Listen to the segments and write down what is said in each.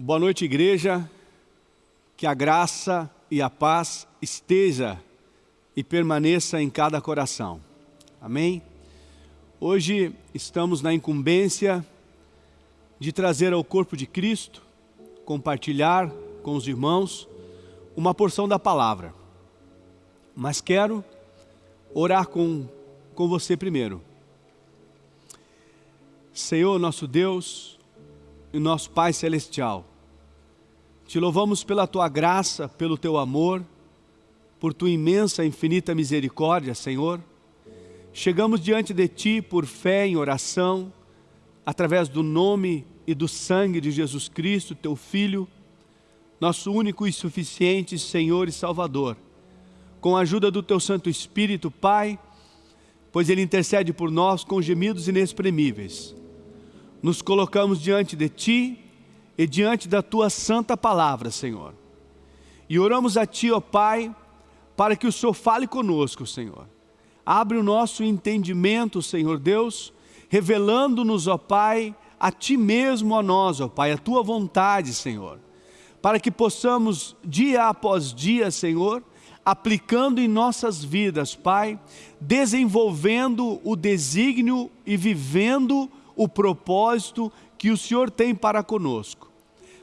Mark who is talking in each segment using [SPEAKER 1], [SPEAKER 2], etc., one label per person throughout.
[SPEAKER 1] Boa noite, igreja. Que a graça e a paz esteja e permaneça em cada coração. Amém? Hoje estamos na incumbência de trazer ao corpo de Cristo, compartilhar com os irmãos uma porção da palavra. Mas quero orar com, com você primeiro. Senhor, nosso Deus e nosso Pai Celestial, te louvamos pela Tua graça, pelo Teu amor, por Tua imensa e infinita misericórdia, Senhor. Chegamos diante de Ti por fé em oração, através do nome e do sangue de Jesus Cristo, Teu Filho, nosso único e suficiente Senhor e Salvador. Com a ajuda do Teu Santo Espírito, Pai, pois Ele intercede por nós com gemidos inexprimíveis. Nos colocamos diante de Ti e diante da Tua santa palavra, Senhor. E oramos a Ti, ó Pai, para que o Senhor fale conosco, Senhor. Abre o nosso entendimento, Senhor Deus, revelando-nos, ó Pai, a Ti mesmo, a nós, ó Pai, a Tua vontade, Senhor. Para que possamos, dia após dia, Senhor, aplicando em nossas vidas, Pai, desenvolvendo o desígnio e vivendo o propósito que o Senhor tem para conosco.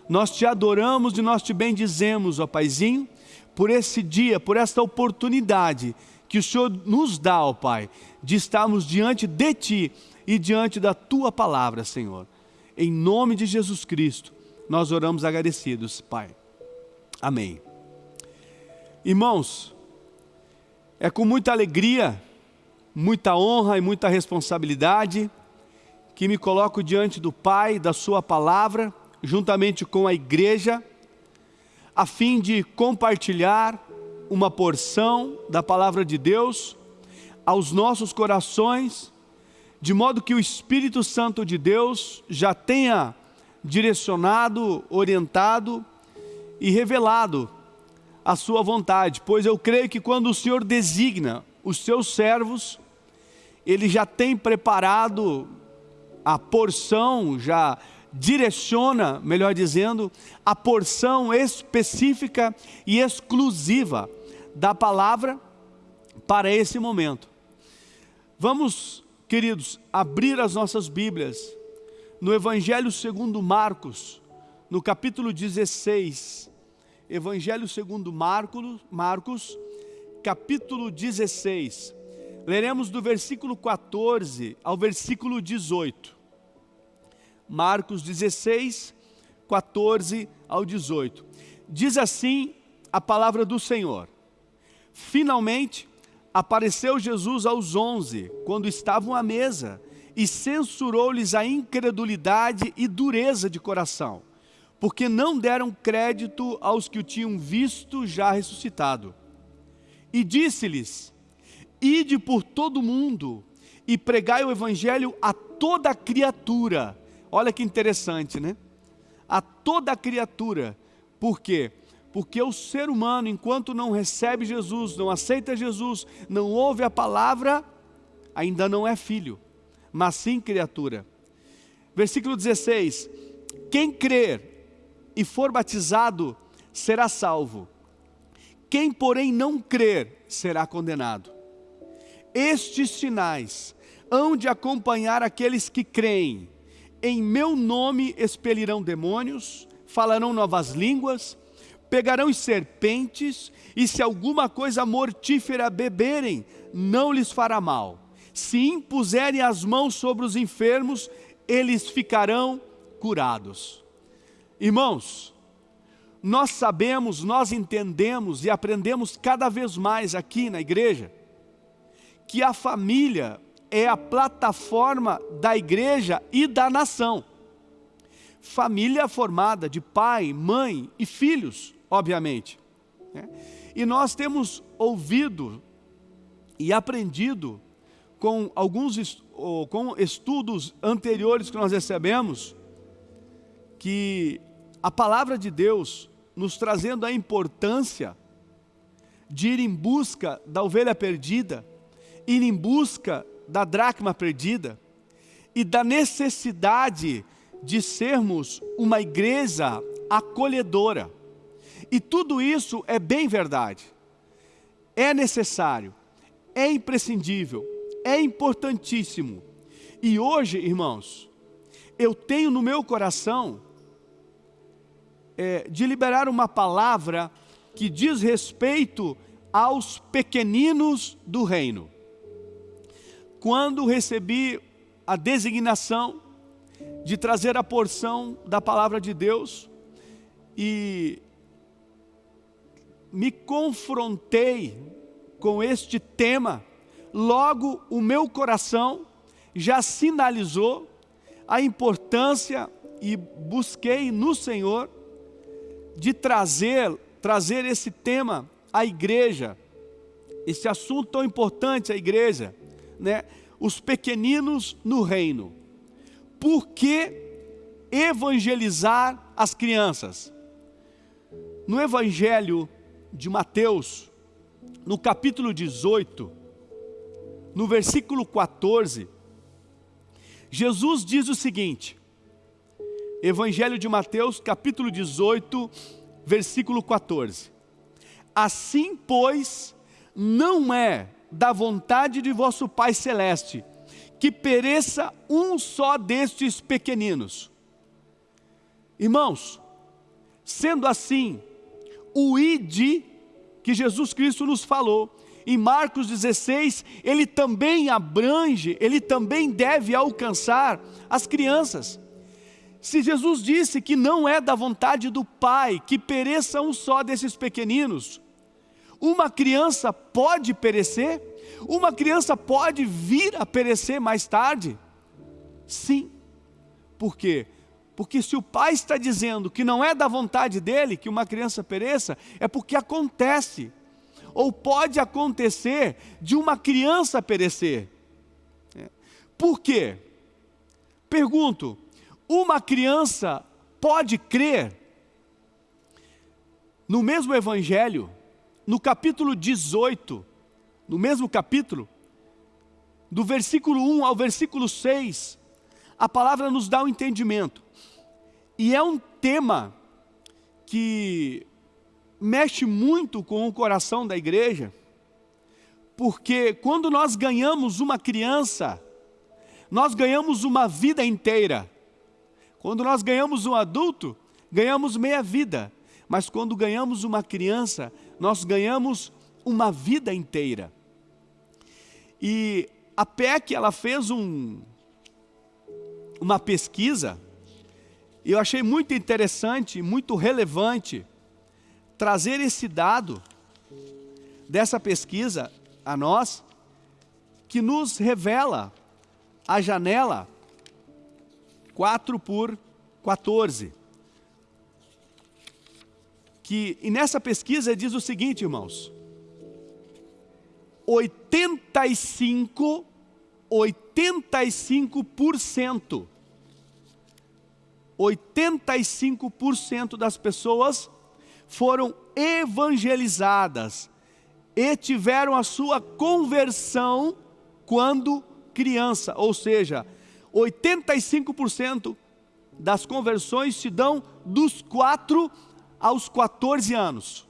[SPEAKER 1] Nós te adoramos e nós te bendizemos, ó Paizinho, por esse dia, por esta oportunidade que o Senhor nos dá, ó Pai, de estarmos diante de Ti e diante da Tua palavra, Senhor. Em nome de Jesus Cristo, nós oramos agradecidos, Pai. Amém. Irmãos, é com muita alegria, muita honra e muita responsabilidade que me coloco diante do Pai, da Sua palavra, juntamente com a igreja, a fim de compartilhar uma porção da palavra de Deus aos nossos corações, de modo que o Espírito Santo de Deus já tenha direcionado, orientado e revelado a sua vontade, pois eu creio que quando o Senhor designa os seus servos, Ele já tem preparado a porção, já direciona, melhor dizendo, a porção específica e exclusiva da palavra para esse momento. Vamos, queridos, abrir as nossas Bíblias no Evangelho segundo Marcos, no capítulo 16. Evangelho segundo Marcos, Marcos, capítulo 16. Leremos do versículo 14 ao versículo 18. Marcos 16, 14 ao 18. Diz assim a palavra do Senhor. Finalmente apareceu Jesus aos onze, quando estavam à mesa, e censurou-lhes a incredulidade e dureza de coração, porque não deram crédito aos que o tinham visto já ressuscitado. E disse-lhes, ide por todo o mundo e pregai o evangelho a toda criatura, Olha que interessante, né? A toda criatura. Por quê? Porque o ser humano, enquanto não recebe Jesus, não aceita Jesus, não ouve a palavra, ainda não é filho, mas sim criatura. Versículo 16: Quem crer e for batizado será salvo, quem, porém, não crer será condenado. Estes sinais hão de acompanhar aqueles que creem em meu nome expelirão demônios, falarão novas línguas, pegarão serpentes, e se alguma coisa mortífera beberem, não lhes fará mal. Se impuserem as mãos sobre os enfermos, eles ficarão curados. Irmãos, nós sabemos, nós entendemos e aprendemos cada vez mais aqui na igreja, que a família é a plataforma da igreja e da nação. Família formada de pai, mãe e filhos, obviamente. Né? E nós temos ouvido e aprendido com alguns com estudos anteriores que nós recebemos, que a palavra de Deus nos trazendo a importância de ir em busca da ovelha perdida, ir em busca da dracma perdida e da necessidade de sermos uma igreja acolhedora. E tudo isso é bem verdade. É necessário, é imprescindível, é importantíssimo. E hoje, irmãos, eu tenho no meu coração é, de liberar uma palavra que diz respeito aos pequeninos do reino. Quando recebi a designação de trazer a porção da palavra de Deus e me confrontei com este tema, logo o meu coração já sinalizou a importância e busquei no Senhor de trazer, trazer esse tema à igreja, esse assunto tão importante à igreja, né? os pequeninos no reino. Por que evangelizar as crianças? No Evangelho de Mateus, no capítulo 18, no versículo 14, Jesus diz o seguinte, Evangelho de Mateus, capítulo 18, versículo 14. Assim, pois, não é da vontade de vosso Pai Celeste que pereça um só destes pequeninos. Irmãos, sendo assim, o id que Jesus Cristo nos falou, em Marcos 16, ele também abrange, ele também deve alcançar as crianças. Se Jesus disse que não é da vontade do Pai que pereça um só desses pequeninos, uma criança pode perecer? Uma criança pode vir a perecer mais tarde? Sim. Por quê? Porque se o pai está dizendo que não é da vontade dele que uma criança pereça, é porque acontece ou pode acontecer de uma criança perecer. É. Por quê? Pergunto, uma criança pode crer no mesmo evangelho, no capítulo 18, no mesmo capítulo, do versículo 1 ao versículo 6, a palavra nos dá o um entendimento. E é um tema que mexe muito com o coração da igreja, porque quando nós ganhamos uma criança, nós ganhamos uma vida inteira. Quando nós ganhamos um adulto, ganhamos meia vida. Mas quando ganhamos uma criança, nós ganhamos uma vida inteira. E a PEC, ela fez um, uma pesquisa, e eu achei muito interessante, muito relevante, trazer esse dado dessa pesquisa a nós, que nos revela a janela 4 por 14. Que, e nessa pesquisa diz o seguinte, irmãos, 85, 85%, 85% das pessoas foram evangelizadas e tiveram a sua conversão quando criança, ou seja, 85% das conversões se dão dos 4 aos 14 anos.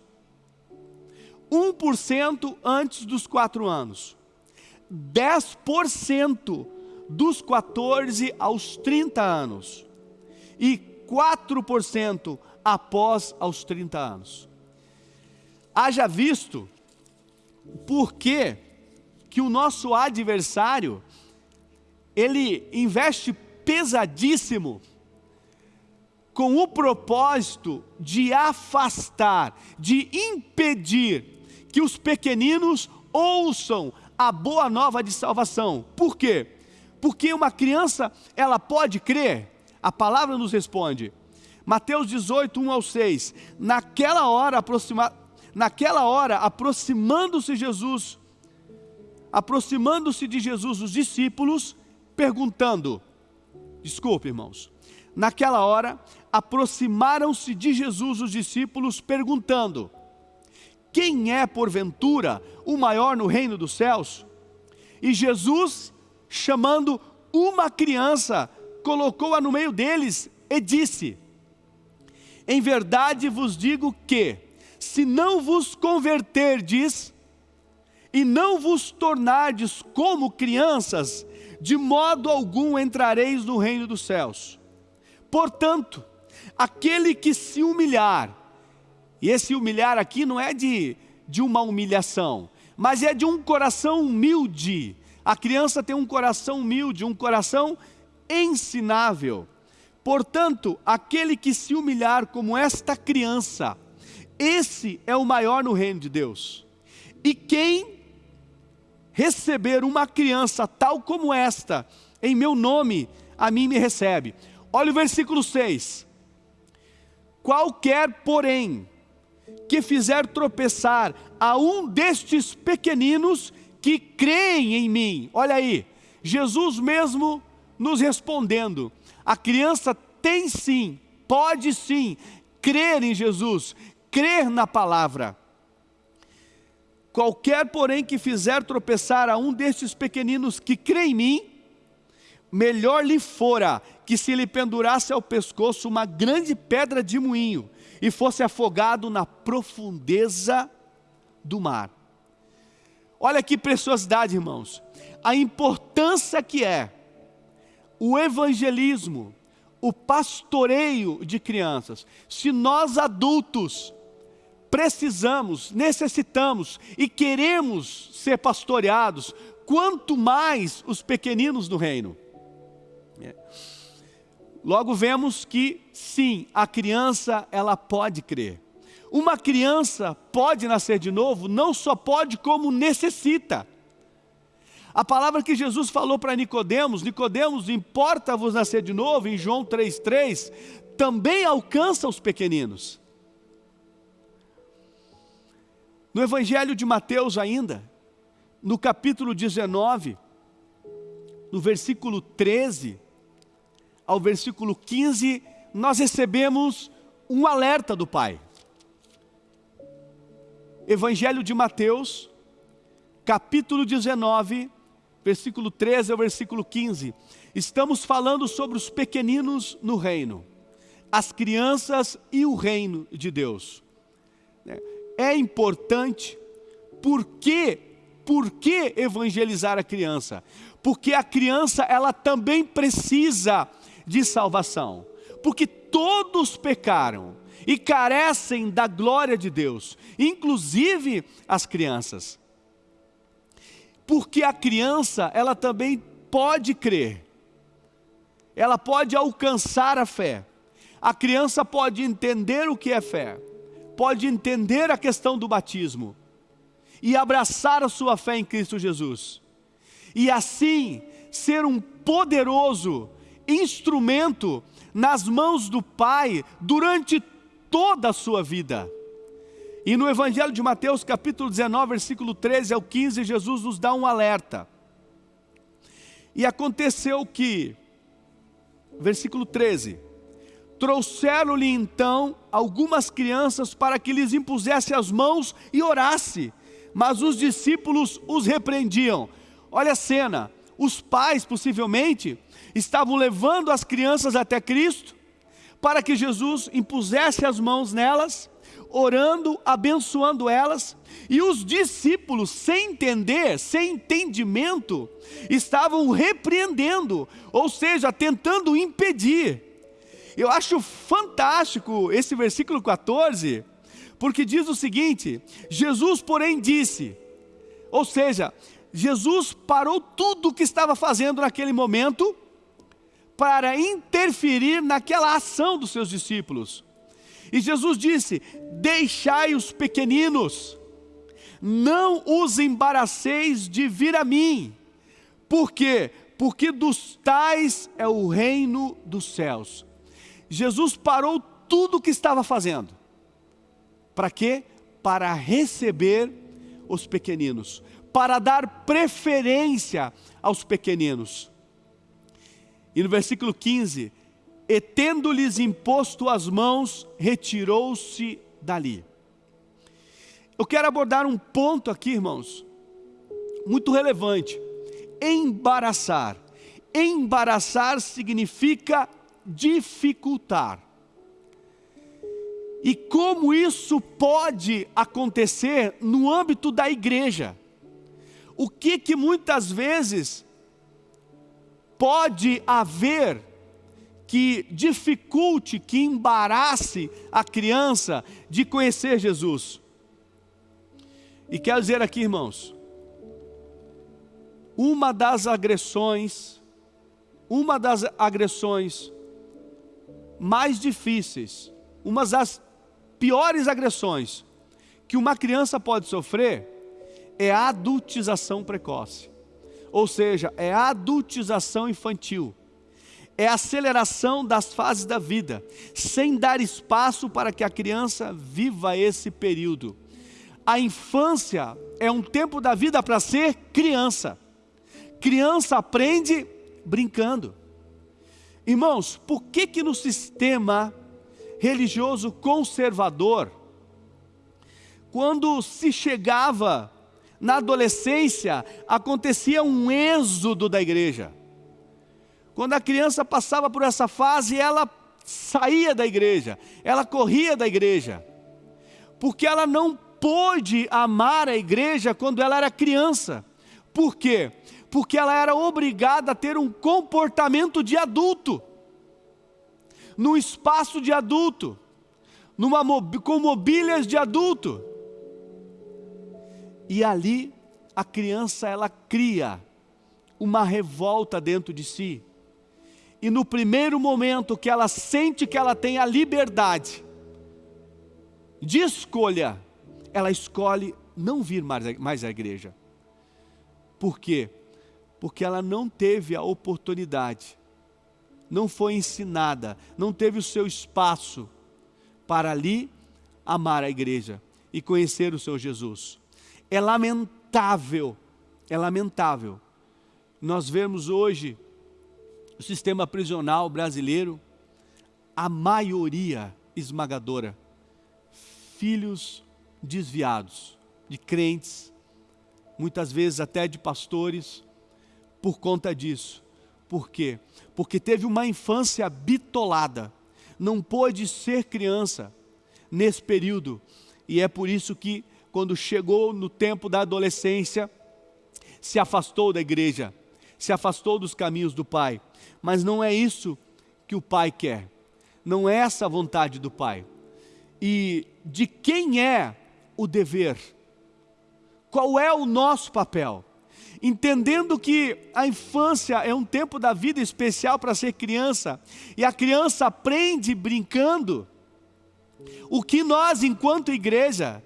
[SPEAKER 1] 1% antes dos 4 anos. 10% dos 14 aos 30 anos. E 4% após aos 30 anos. Haja visto por que que o nosso adversário ele investe pesadíssimo com o propósito de afastar, de impedir que os pequeninos ouçam a boa nova de salvação. Por quê? Porque uma criança, ela pode crer? A palavra nos responde, Mateus 18, 1 ao 6. Naquela hora, aproxima, naquela hora aproximando-se Jesus, aproximando-se de Jesus os discípulos, perguntando, desculpe irmãos, naquela hora aproximaram-se de Jesus os discípulos, perguntando, quem é porventura o maior no reino dos céus? E Jesus, chamando uma criança, colocou-a no meio deles e disse, Em verdade vos digo que, se não vos converterdes e não vos tornardes como crianças, de modo algum entrareis no reino dos céus. Portanto, aquele que se humilhar, e esse humilhar aqui não é de, de uma humilhação, mas é de um coração humilde. A criança tem um coração humilde, um coração ensinável. Portanto, aquele que se humilhar como esta criança, esse é o maior no reino de Deus. E quem receber uma criança tal como esta, em meu nome, a mim me recebe. Olha o versículo 6. Qualquer, porém, que fizer tropeçar a um destes pequeninos que creem em mim. Olha aí, Jesus mesmo nos respondendo: a criança tem sim, pode sim, crer em Jesus, crer na palavra. Qualquer, porém, que fizer tropeçar a um destes pequeninos que crê em mim, melhor lhe fora que se lhe pendurasse ao pescoço uma grande pedra de moinho e fosse afogado na profundeza do mar. Olha que preciosidade, irmãos. A importância que é o evangelismo, o pastoreio de crianças. Se nós adultos precisamos, necessitamos e queremos ser pastoreados, quanto mais os pequeninos do reino. É. Logo vemos que sim, a criança ela pode crer. Uma criança pode nascer de novo, não só pode como necessita. A palavra que Jesus falou para Nicodemos, Nicodemos, importa-vos nascer de novo, em João 3,3, também alcança os pequeninos. No Evangelho de Mateus ainda, no capítulo 19, no versículo 13 ao versículo 15, nós recebemos um alerta do Pai. Evangelho de Mateus, capítulo 19, versículo 13 ao versículo 15. Estamos falando sobre os pequeninos no reino, as crianças e o reino de Deus. É importante, por quê? Por que evangelizar a criança? Porque a criança, ela também precisa de salvação. Porque todos pecaram e carecem da glória de Deus, inclusive as crianças porque a criança, ela também pode crer, ela pode alcançar a fé, a criança pode entender o que é fé, pode entender a questão do batismo, e abraçar a sua fé em Cristo Jesus, e assim ser um poderoso instrumento nas mãos do Pai durante toda a sua vida. E no Evangelho de Mateus, capítulo 19, versículo 13 ao 15, Jesus nos dá um alerta. E aconteceu que, versículo 13, trouxeram-lhe então algumas crianças para que lhes impusesse as mãos e orasse, mas os discípulos os repreendiam. Olha a cena, os pais possivelmente estavam levando as crianças até Cristo, para que Jesus impusesse as mãos nelas, orando, abençoando elas, e os discípulos, sem entender, sem entendimento, estavam repreendendo, ou seja, tentando impedir. Eu acho fantástico esse versículo 14, porque diz o seguinte: Jesus, porém, disse, ou seja, Jesus parou tudo o que estava fazendo naquele momento para interferir naquela ação dos seus discípulos. E Jesus disse: Deixai os pequeninos, não os embaraceis de vir a mim. Por quê? Porque dos tais é o reino dos céus. Jesus parou tudo o que estava fazendo. Para quê? Para receber os pequeninos, para dar preferência aos pequeninos. E no versículo 15, e tendo-lhes imposto as mãos, retirou-se dali. Eu quero abordar um ponto aqui, irmãos, muito relevante. Embaraçar. Embaraçar significa dificultar. E como isso pode acontecer no âmbito da igreja? O que que muitas vezes pode haver que dificulte, que embarace a criança de conhecer Jesus? E quero dizer aqui, irmãos, uma das agressões, uma das agressões mais difíceis, uma das piores agressões que uma criança pode sofrer é adultização precoce. Ou seja, é adultização infantil. É aceleração das fases da vida, sem dar espaço para que a criança viva esse período. A infância é um tempo da vida para ser criança. Criança aprende brincando. Irmãos, por que que no sistema religioso conservador, quando se chegava na adolescência, acontecia um êxodo da igreja. Quando a criança passava por essa fase, ela saía da igreja, ela corria da igreja, porque ela não pôde amar a igreja quando ela era criança. Por quê? Porque ela era obrigada a ter um comportamento de adulto, num espaço de adulto, numa, com mobílias de adulto. E ali a criança ela cria uma revolta dentro de si. E no primeiro momento que ela sente que ela tem a liberdade de escolha, ela escolhe não vir mais, mais à igreja. Por quê? Porque ela não teve a oportunidade, não foi ensinada, não teve o seu espaço para ali amar a igreja e conhecer o seu Jesus. É lamentável, é lamentável nós vemos hoje o sistema prisional brasileiro, a maioria esmagadora, filhos desviados, de crentes, muitas vezes até de pastores, por conta disso. Por quê? Porque teve uma infância bitolada, não pôde ser criança nesse período, e é por isso que, quando chegou no tempo da adolescência, se afastou da igreja, se afastou dos caminhos do Pai. Mas não é isso que o Pai quer, não é essa a vontade do Pai. E de quem é o dever? Qual é o nosso papel? Entendendo que a infância é um tempo da vida especial para ser criança, e a criança aprende brincando, o que nós, enquanto igreja,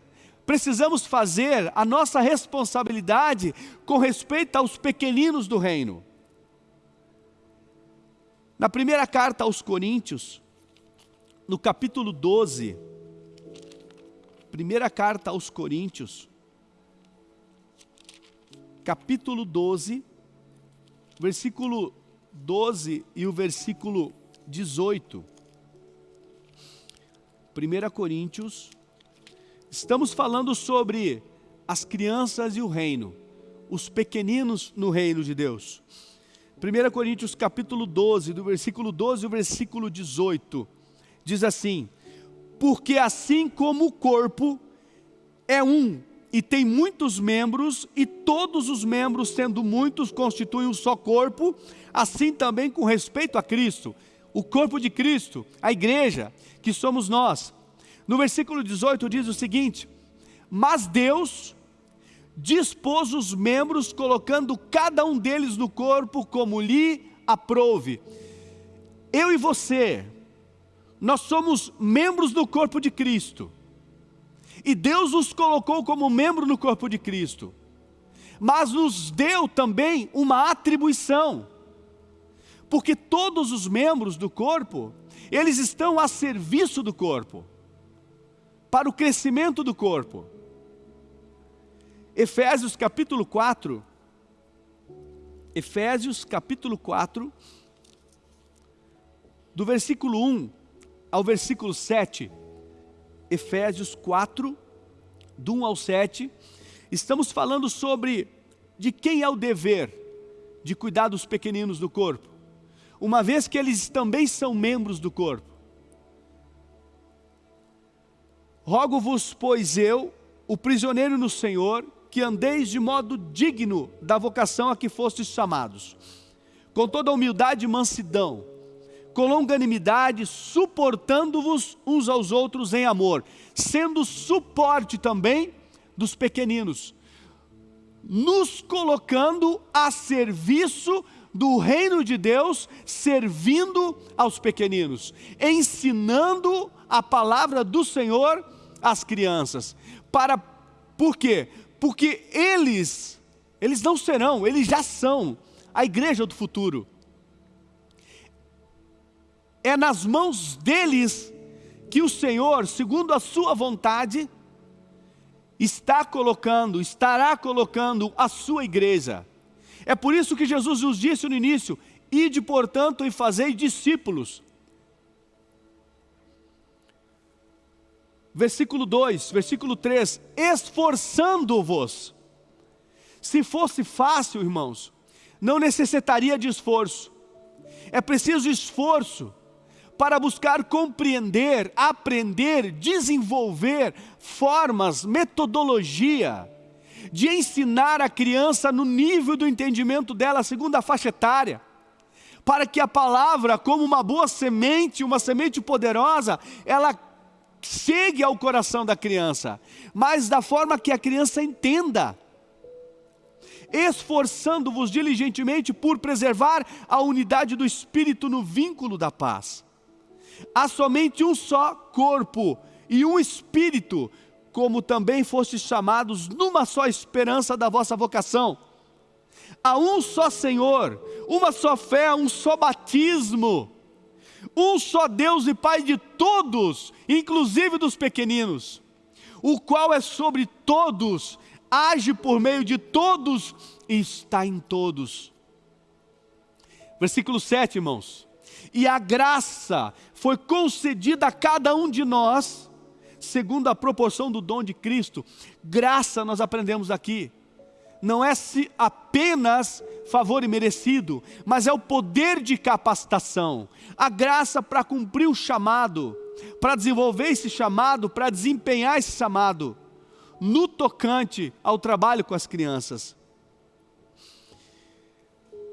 [SPEAKER 1] precisamos fazer, a nossa responsabilidade com respeito aos pequeninos do reino. Na primeira carta aos Coríntios, no capítulo 12, Primeira carta aos Coríntios, capítulo 12, versículo 12 e o versículo 18. 1 Coríntios, estamos falando sobre as crianças e o reino, os pequeninos no reino de Deus. 1 Coríntios capítulo 12, do versículo 12 ao versículo 18, diz assim, porque assim como o corpo é um e tem muitos membros, e todos os membros, sendo muitos, constituem um só corpo, assim também com respeito a Cristo, o corpo de Cristo, a igreja, que somos nós. No versículo 18 diz o seguinte: Mas Deus dispôs os membros, colocando cada um deles no corpo como lhe aprouve. Eu e você, nós somos membros do corpo de Cristo. E Deus nos colocou como membro no corpo de Cristo. Mas nos deu também uma atribuição. Porque todos os membros do corpo, eles estão a serviço do corpo. Para o crescimento do corpo. Efésios capítulo 4. Efésios capítulo 4. Do versículo 1 ao versículo 7, Efésios 4, do 1 ao 7, estamos falando sobre de quem é o dever de cuidar dos pequeninos do corpo, uma vez que eles também são membros do corpo. Rogo-vos, pois eu, o prisioneiro no Senhor, que andeis de modo digno da vocação a que fostes chamados, com toda humildade e mansidão, com longanimidade, suportando-vos uns aos outros em amor, sendo suporte também dos pequeninos, nos colocando a serviço do reino de Deus, servindo aos pequeninos, ensinando a palavra do Senhor às crianças. Para por quê? Porque eles eles não serão, eles já são a igreja do futuro. É nas mãos deles que o Senhor, segundo a sua vontade, está colocando, estará colocando a sua igreja. É por isso que Jesus nos disse no início, ide portanto e fazei discípulos. Versículo 2, versículo 3, esforçando-vos. Se fosse fácil, irmãos, não necessitaria de esforço. É preciso esforço para buscar compreender, aprender, desenvolver formas, metodologia de ensinar a criança no nível do entendimento dela, segundo a faixa etária, para que a palavra, como uma boa semente, uma semente poderosa, ela chegue ao coração da criança, mas da forma que a criança entenda. Esforçando-vos diligentemente por preservar a unidade do Espírito no vínculo da paz. Há somente um só corpo e um espírito, como também fostes chamados numa só esperança da vossa vocação. Há um só Senhor, uma só fé, um só batismo, um só Deus e Pai de todos, inclusive dos pequeninos, o qual é sobre todos, age por meio de todos e está em todos. Versículo 7, irmãos e a graça foi concedida a cada um de nós, segundo a proporção do dom de Cristo. Graça, nós aprendemos aqui, não é apenas favor imerecido, mas é o poder de capacitação, a graça para cumprir o chamado, para desenvolver esse chamado, para desempenhar esse chamado, no tocante ao trabalho com as crianças.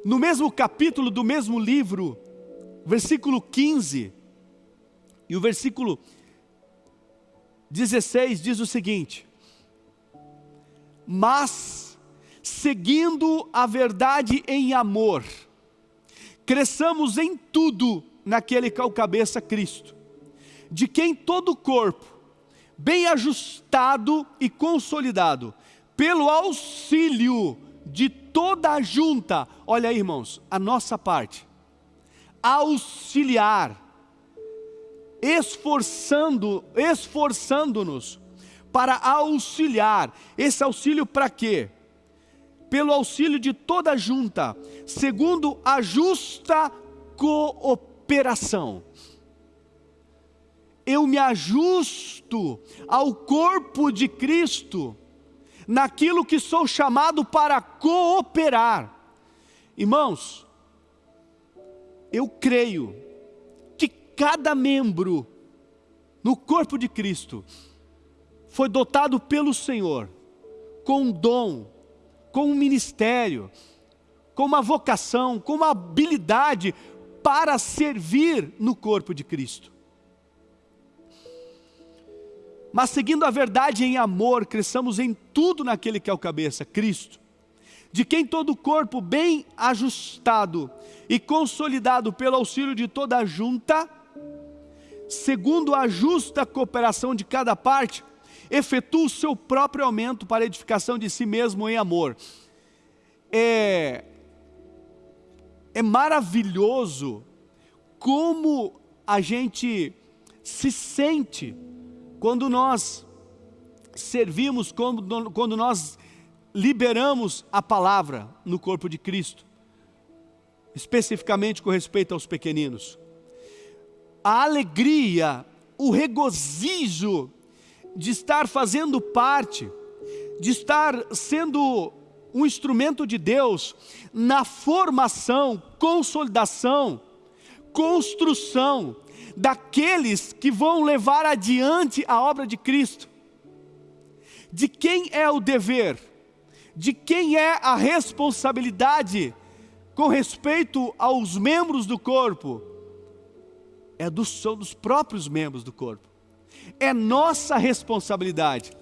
[SPEAKER 1] No mesmo capítulo do mesmo livro, versículo 15 e o versículo 16 diz o seguinte: Mas, seguindo a verdade em amor, cresçamos em tudo naquele que é o cabeça Cristo, de quem todo o corpo, bem ajustado e consolidado, pelo auxílio de toda a junta, olha aí irmãos, a nossa parte, auxiliar, esforçando, esforçando-nos para auxiliar. Esse auxílio para quê? Pelo auxílio de toda a junta, segundo a justa cooperação. Eu me ajusto ao corpo de Cristo, naquilo que sou chamado para cooperar. Irmãos, eu creio que cada membro no corpo de Cristo foi dotado pelo Senhor com um dom, com um ministério, com uma vocação, com uma habilidade para servir no corpo de Cristo. Mas seguindo a verdade em amor, cresçamos em tudo naquele que é o cabeça, Cristo de quem todo o corpo bem ajustado e consolidado pelo auxílio de toda a junta, segundo a justa cooperação de cada parte, efetua o seu próprio aumento para a edificação de si mesmo em amor. É, é maravilhoso como a gente se sente quando nós servimos, quando, quando nós liberamos a palavra no corpo de Cristo, especificamente com respeito aos pequeninos. A alegria, o regozijo de estar fazendo parte, de estar sendo um instrumento de Deus na formação, consolidação, construção daqueles que vão levar adiante a obra de Cristo. De quem é o dever? De quem é a responsabilidade com respeito aos membros do corpo? É dos, são dos próprios membros do corpo. É nossa responsabilidade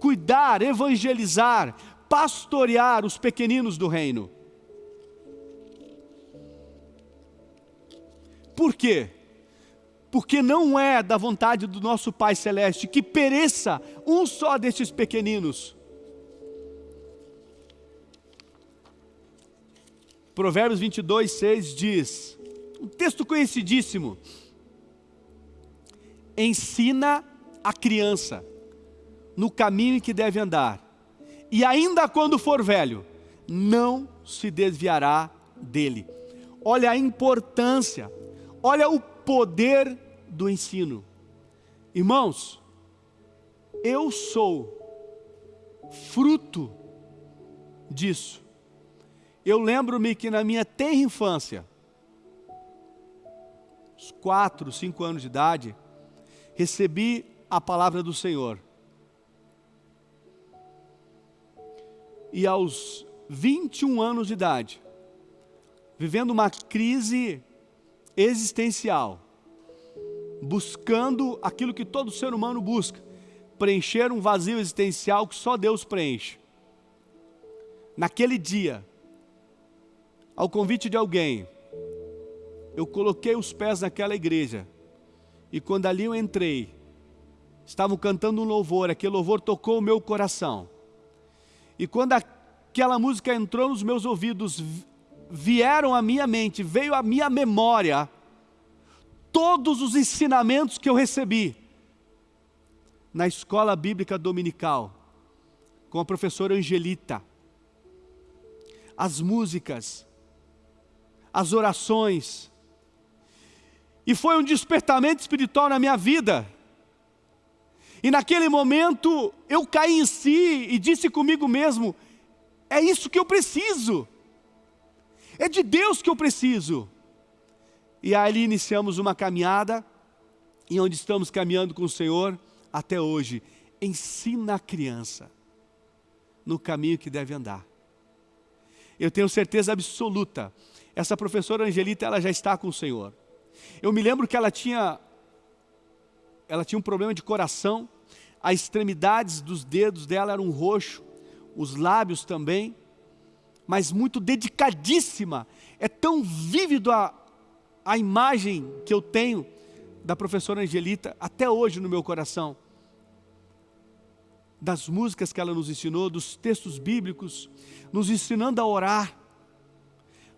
[SPEAKER 1] cuidar, evangelizar, pastorear os pequeninos do reino. Por quê? Porque não é da vontade do nosso Pai Celeste que pereça um só destes pequeninos. Provérbios 22, 6 diz, um texto conhecidíssimo, ensina a criança no caminho em que deve andar, e ainda quando for velho, não se desviará dele. Olha a importância Olha o poder do ensino. Irmãos, eu sou fruto disso. Eu lembro-me que na minha tenra infância, uns quatro, cinco anos de idade, recebi a palavra do Senhor. E aos 21 anos de idade, vivendo uma crise existencial, buscando aquilo que todo ser humano busca, preencher um vazio existencial que só Deus preenche. Naquele dia, ao convite de alguém, eu coloquei os pés naquela igreja, e quando ali eu entrei, estavam cantando um louvor, aquele louvor tocou o meu coração. E quando aquela música entrou nos meus ouvidos, vieram à minha mente, veio à minha memória todos os ensinamentos que eu recebi na escola bíblica dominical com a professora Angelita. As músicas, as orações. E foi um despertamento espiritual na minha vida. E naquele momento eu caí em si e disse comigo mesmo: é isso que eu preciso. É de Deus que eu preciso. E ali iniciamos uma caminhada, e onde estamos caminhando com o Senhor até hoje. Ensina a criança no caminho que deve andar. Eu tenho certeza absoluta, essa professora Angelita, ela já está com o Senhor. Eu me lembro que ela tinha, ela tinha um problema de coração, as extremidades dos dedos dela eram roxo, os lábios também, mas muito dedicadíssima. É tão vívido a, a imagem que eu tenho da professora Angelita até hoje no meu coração. Das músicas que ela nos ensinou, dos textos bíblicos, nos ensinando a orar,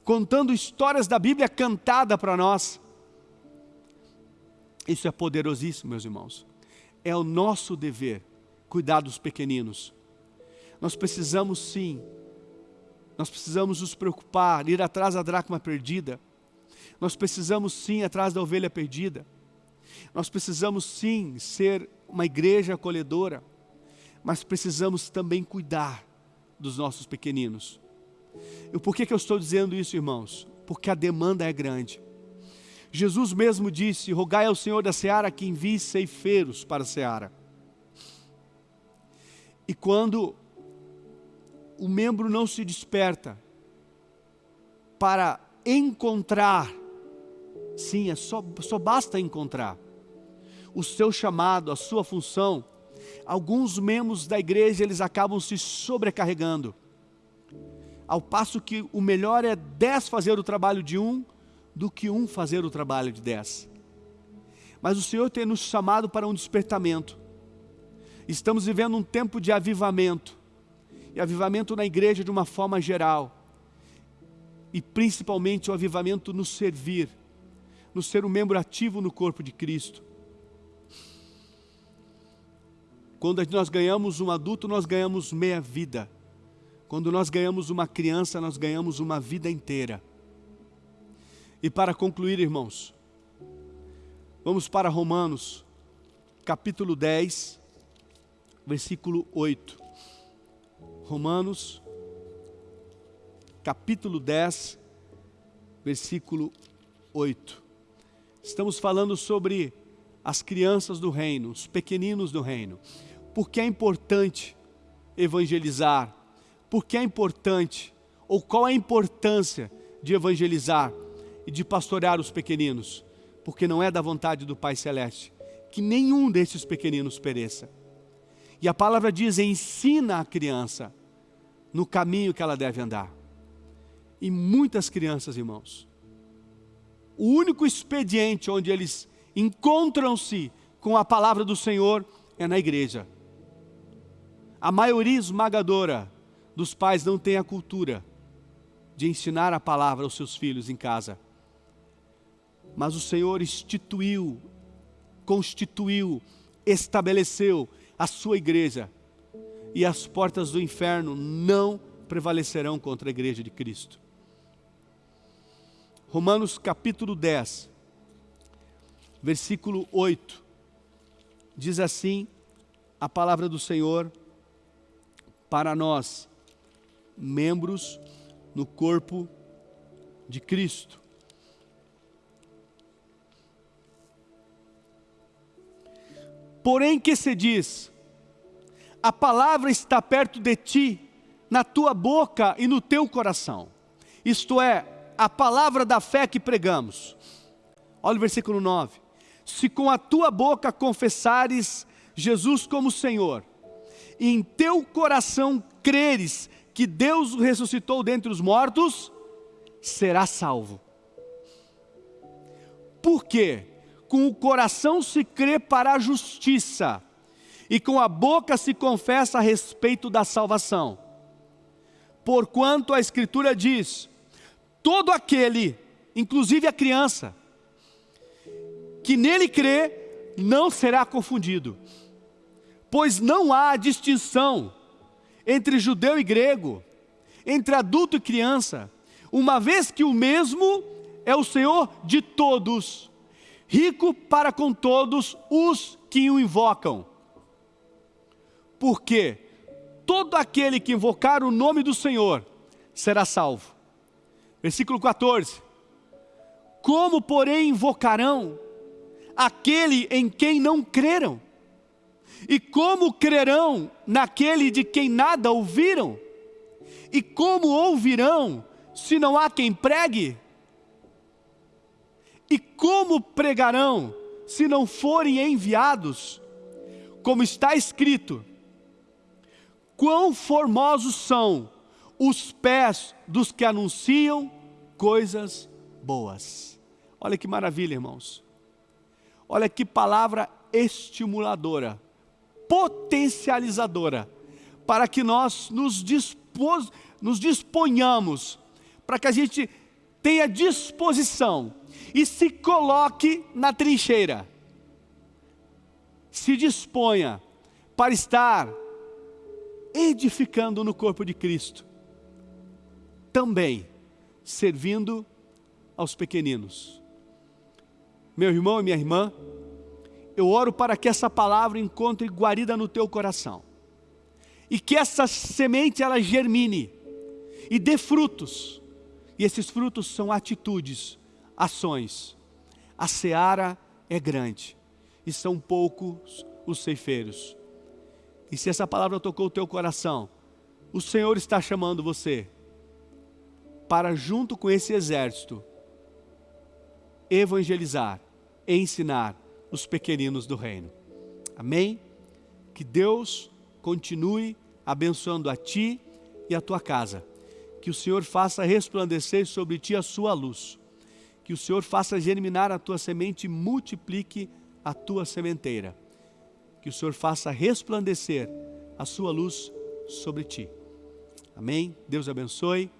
[SPEAKER 1] contando histórias da Bíblia cantada para nós. Isso é poderosíssimo, meus irmãos. É o nosso dever cuidar dos pequeninos. Nós precisamos sim nós precisamos nos preocupar, ir atrás da dracma perdida. Nós precisamos sim atrás da ovelha perdida. Nós precisamos sim ser uma igreja acolhedora, mas precisamos também cuidar dos nossos pequeninos. E por que, que eu estou dizendo isso, irmãos? Porque a demanda é grande. Jesus mesmo disse, rogai ao Senhor da Seara que envie ceifeiros para a Seara. E quando o membro não se desperta para encontrar, sim, é só, só basta encontrar o seu chamado, a sua função, alguns membros da igreja eles acabam se sobrecarregando, ao passo que o melhor é dez fazer o trabalho de um, do que um fazer o trabalho de dez. Mas o Senhor tem nos chamado para um despertamento, estamos vivendo um tempo de avivamento, e avivamento na igreja de uma forma geral. E principalmente o avivamento no servir, no ser um membro ativo no corpo de Cristo. Quando nós ganhamos um adulto, nós ganhamos meia vida. Quando nós ganhamos uma criança, nós ganhamos uma vida inteira. E para concluir, irmãos, vamos para Romanos, capítulo 10, versículo 8. Romanos, capítulo 10, versículo 8. Estamos falando sobre as crianças do reino, os pequeninos do reino. Porque é importante evangelizar? Porque é importante, ou qual a importância de evangelizar e de pastorear os pequeninos? Porque não é da vontade do Pai Celeste que nenhum desses pequeninos pereça. E a palavra diz: ensina a criança no caminho que ela deve andar. E muitas crianças, irmãos, o único expediente onde eles encontram-se com a palavra do Senhor é na igreja. A maioria esmagadora dos pais não tem a cultura de ensinar a palavra aos seus filhos em casa. Mas o Senhor instituiu, constituiu, estabeleceu a sua igreja. E as portas do inferno não prevalecerão contra a igreja de Cristo. Romanos capítulo 10, versículo 8, diz assim a palavra do Senhor para nós, membros no corpo de Cristo. Porém que se diz, a palavra está perto de ti, na tua boca e no teu coração. Isto é, a palavra da fé que pregamos. Olha o versículo 9. Se com a tua boca confessares Jesus como Senhor, e em teu coração creres que Deus o ressuscitou dentre os mortos, será salvo. Por quê? Com o coração se crê para a justiça, e com a boca se confessa a respeito da salvação. Porquanto a Escritura diz: todo aquele, inclusive a criança, que nele crê, não será confundido. Pois não há distinção entre judeu e grego, entre adulto e criança, uma vez que o mesmo é o Senhor de todos, rico para com todos os que o invocam. Porque todo aquele que invocar o nome do Senhor será salvo. Versículo 14. Como, porém, invocarão aquele em quem não creram? E como crerão naquele de quem nada ouviram? E como ouvirão se não há quem pregue? E como pregarão se não forem enviados? Como está escrito: Quão formosos são os pés dos que anunciam coisas boas. Olha que maravilha, irmãos. Olha que palavra estimuladora, potencializadora, para que nós nos, dispos, nos disponhamos, para que a gente tenha disposição e se coloque na trincheira. Se disponha para estar edificando no corpo de Cristo também servindo aos pequeninos. Meu irmão e minha irmã, eu oro para que essa palavra encontre guarida no teu coração. E que essa semente ela germine e dê frutos. E esses frutos são atitudes, ações. A seara é grande e são poucos os ceifeiros. E se essa palavra tocou o teu coração, o Senhor está chamando você para junto com esse exército evangelizar, ensinar os pequeninos do reino. Amém? Que Deus continue abençoando a ti e a tua casa. Que o Senhor faça resplandecer sobre ti a sua luz. Que o Senhor faça germinar a tua semente e multiplique a tua sementeira. Que o Senhor faça resplandecer a sua luz sobre ti. Amém? Deus abençoe.